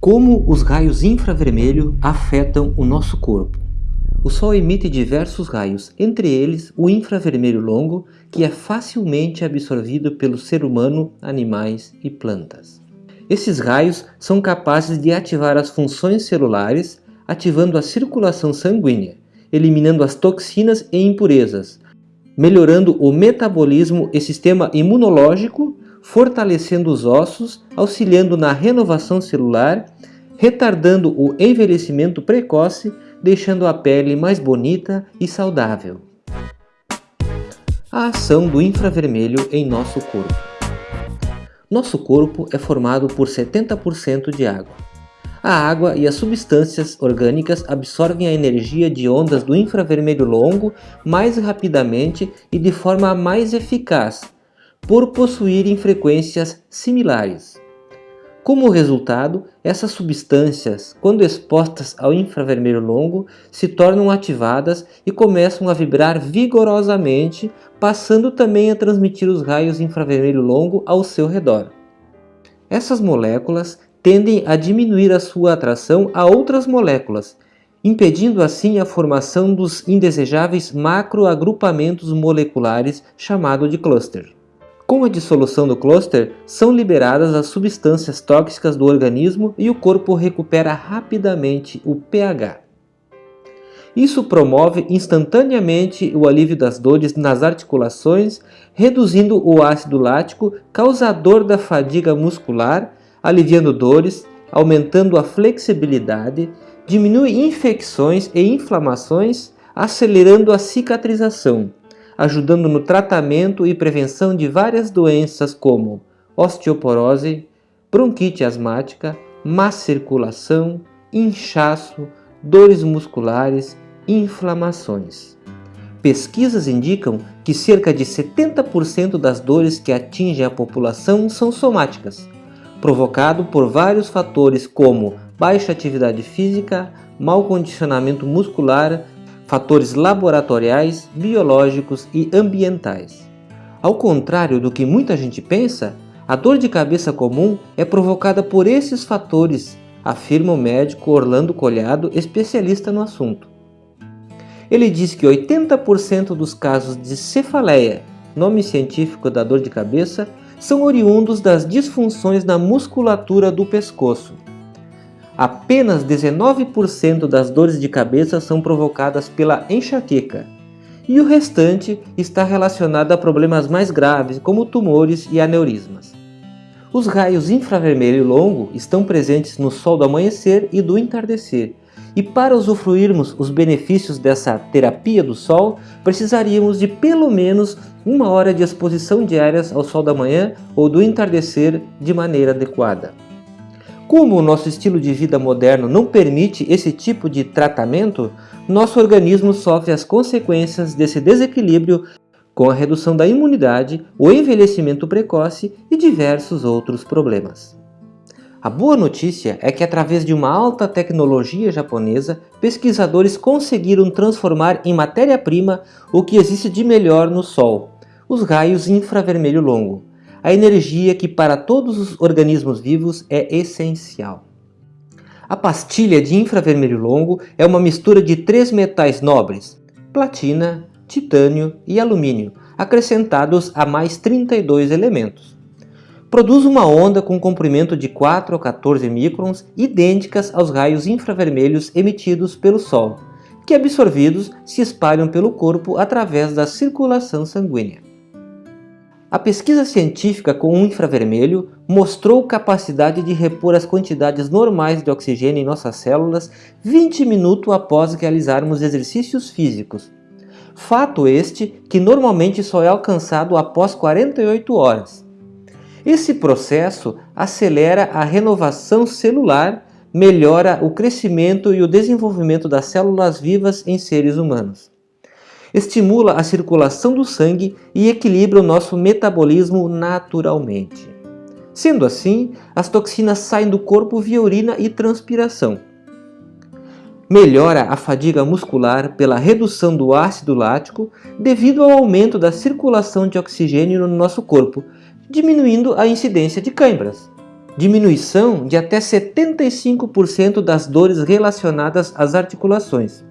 Como os raios infravermelho afetam o nosso corpo? O Sol emite diversos raios, entre eles o infravermelho longo, que é facilmente absorvido pelo ser humano, animais e plantas. Esses raios são capazes de ativar as funções celulares, ativando a circulação sanguínea, eliminando as toxinas e impurezas, melhorando o metabolismo e sistema imunológico fortalecendo os ossos, auxiliando na renovação celular, retardando o envelhecimento precoce, deixando a pele mais bonita e saudável. A ação do infravermelho em nosso corpo. Nosso corpo é formado por 70% de água. A água e as substâncias orgânicas absorvem a energia de ondas do infravermelho longo mais rapidamente e de forma mais eficaz, por possuírem frequências similares. Como resultado, essas substâncias, quando expostas ao infravermelho longo, se tornam ativadas e começam a vibrar vigorosamente, passando também a transmitir os raios infravermelho longo ao seu redor. Essas moléculas tendem a diminuir a sua atração a outras moléculas, impedindo assim a formação dos indesejáveis macroagrupamentos moleculares chamado de cluster. Com a dissolução do cluster, são liberadas as substâncias tóxicas do organismo e o corpo recupera rapidamente o pH. Isso promove instantaneamente o alívio das dores nas articulações, reduzindo o ácido lático causador da fadiga muscular, aliviando dores, aumentando a flexibilidade, diminui infecções e inflamações, acelerando a cicatrização ajudando no tratamento e prevenção de várias doenças como osteoporose, bronquite asmática, má circulação, inchaço, dores musculares inflamações. Pesquisas indicam que cerca de 70% das dores que atingem a população são somáticas, provocado por vários fatores como baixa atividade física, mau condicionamento muscular, fatores laboratoriais, biológicos e ambientais. Ao contrário do que muita gente pensa, a dor de cabeça comum é provocada por esses fatores, afirma o médico Orlando Colhado, especialista no assunto. Ele diz que 80% dos casos de cefaleia, nome científico da dor de cabeça, são oriundos das disfunções na musculatura do pescoço, apenas 19% das dores de cabeça são provocadas pela enxaqueca, e o restante está relacionado a problemas mais graves, como tumores e aneurismas. Os raios infravermelho longo estão presentes no sol do amanhecer e do entardecer, e para usufruirmos os benefícios dessa terapia do sol, precisaríamos de pelo menos uma hora de exposição diárias ao sol da manhã ou do entardecer de maneira adequada. Como o nosso estilo de vida moderno não permite esse tipo de tratamento, nosso organismo sofre as consequências desse desequilíbrio com a redução da imunidade, o envelhecimento precoce e diversos outros problemas. A boa notícia é que através de uma alta tecnologia japonesa, pesquisadores conseguiram transformar em matéria-prima o que existe de melhor no Sol, os raios infravermelho longo, a energia que para todos os organismos vivos é essencial. A pastilha de infravermelho longo é uma mistura de três metais nobres, platina, titânio e alumínio, acrescentados a mais 32 elementos. Produz uma onda com comprimento de 4 a 14 microns, idênticas aos raios infravermelhos emitidos pelo Sol, que absorvidos se espalham pelo corpo através da circulação sanguínea. A pesquisa científica com o infravermelho mostrou capacidade de repor as quantidades normais de oxigênio em nossas células 20 minutos após realizarmos exercícios físicos. Fato este que normalmente só é alcançado após 48 horas. Esse processo acelera a renovação celular, melhora o crescimento e o desenvolvimento das células vivas em seres humanos estimula a circulação do sangue e equilibra o nosso metabolismo naturalmente. Sendo assim, as toxinas saem do corpo via urina e transpiração. Melhora a fadiga muscular pela redução do ácido lático devido ao aumento da circulação de oxigênio no nosso corpo, diminuindo a incidência de câimbras. diminuição de até 75% das dores relacionadas às articulações.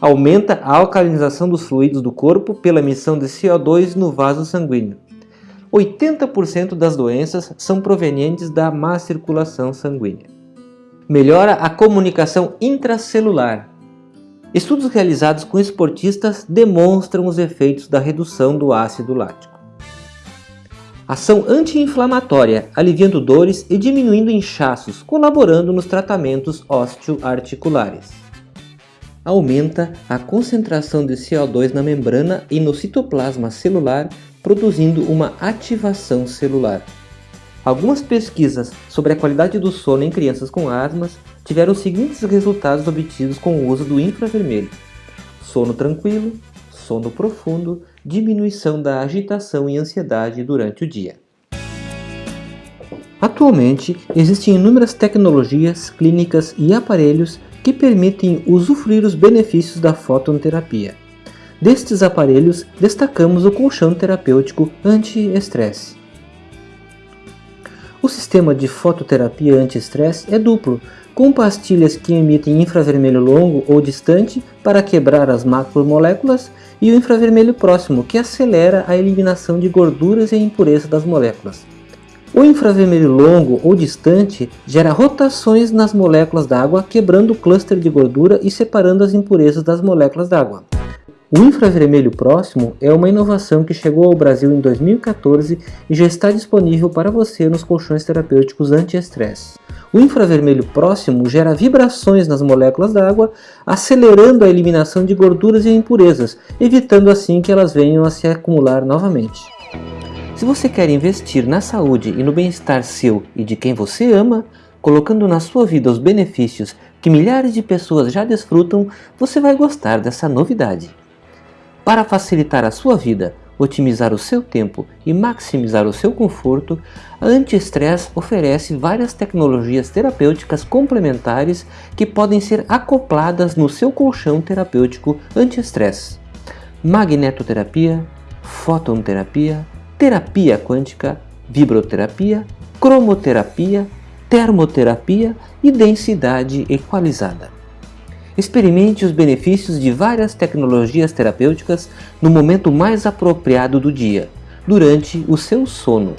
Aumenta a alcalinização dos fluidos do corpo pela emissão de CO2 no vaso sanguíneo. 80% das doenças são provenientes da má circulação sanguínea. Melhora a comunicação intracelular. Estudos realizados com esportistas demonstram os efeitos da redução do ácido lático. Ação anti-inflamatória, aliviando dores e diminuindo inchaços, colaborando nos tratamentos osteoarticulares. Aumenta a concentração de CO2 na membrana e no citoplasma celular, produzindo uma ativação celular. Algumas pesquisas sobre a qualidade do sono em crianças com asmas tiveram os seguintes resultados obtidos com o uso do infravermelho. Sono tranquilo, sono profundo, diminuição da agitação e ansiedade durante o dia. Atualmente, existem inúmeras tecnologias, clínicas e aparelhos que permitem usufruir os benefícios da fototerapia. Destes aparelhos, destacamos o colchão terapêutico anti-estresse. O sistema de fototerapia anti-estresse é duplo, com pastilhas que emitem infravermelho longo ou distante para quebrar as macromoléculas e o infravermelho próximo, que acelera a eliminação de gorduras e impurezas das moléculas. O infravermelho longo ou distante gera rotações nas moléculas d'água, quebrando o cluster de gordura e separando as impurezas das moléculas d'água. O infravermelho próximo é uma inovação que chegou ao Brasil em 2014 e já está disponível para você nos colchões terapêuticos anti-estresse. O infravermelho próximo gera vibrações nas moléculas d'água, acelerando a eliminação de gorduras e impurezas, evitando assim que elas venham a se acumular novamente. Se você quer investir na saúde e no bem-estar seu e de quem você ama, colocando na sua vida os benefícios que milhares de pessoas já desfrutam, você vai gostar dessa novidade. Para facilitar a sua vida, otimizar o seu tempo e maximizar o seu conforto, a Anti-Stress oferece várias tecnologias terapêuticas complementares que podem ser acopladas no seu colchão terapêutico anti-estresse. Magnetoterapia, fototerapia, terapia quântica, vibroterapia, cromoterapia, termoterapia e densidade equalizada. Experimente os benefícios de várias tecnologias terapêuticas no momento mais apropriado do dia, durante o seu sono.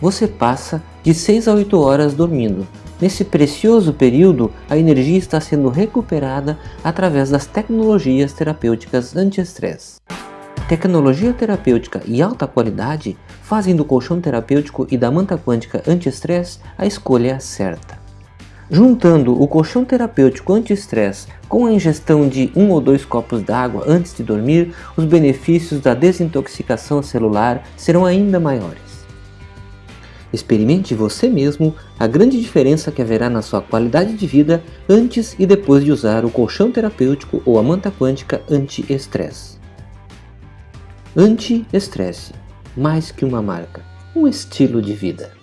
Você passa de 6 a 8 horas dormindo. Nesse precioso período, a energia está sendo recuperada através das tecnologias terapêuticas anti-estresse. Tecnologia terapêutica e alta qualidade fazem do colchão terapêutico e da manta quântica anti-estresse a escolha certa. Juntando o colchão terapêutico anti-estresse com a ingestão de um ou dois copos d'água antes de dormir, os benefícios da desintoxicação celular serão ainda maiores. Experimente você mesmo a grande diferença que haverá na sua qualidade de vida antes e depois de usar o colchão terapêutico ou a manta quântica anti-estresse. Anti-estresse, mais que uma marca, um estilo de vida.